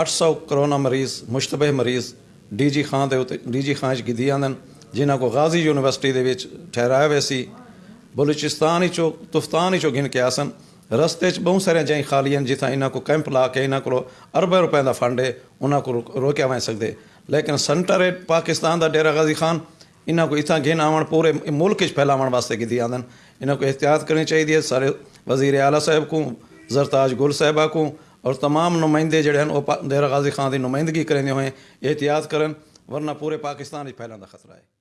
آٹھ سو کرونا مریض مشتبہ مریض ڈی جی خان دے اتنے ڈی جی خان چی جان جنہ کو غازی یونیورسٹی کے ٹھہرایا ہوئے سی بلوچستان چو تفتان چو گن کے آسن رستے چ بہت سارے جائیں خالی ہیں جتنا انہوں کو کیمپ لا کے انہیں کو اربے روپے کا فنڈ ہے ان کو روک سکتے لیکن سنٹر پاکستان دا ڈیرا غازی خان ان کو اتنا گن آن پورے ملک پھیلا گی آدھا انہوں کو احتیاط کرنی چاہیے سارے وزیر اعلیٰ صاحب کو زرتاج گل صاحبہ کو اور تمام نمائندے جڑے ہیں وہ دہرا غازی خان کی نمائندگی کریں ہوئے احتیاط کرا ورنہ پورے پاکستان ہی پھیلانا خطرہ ہے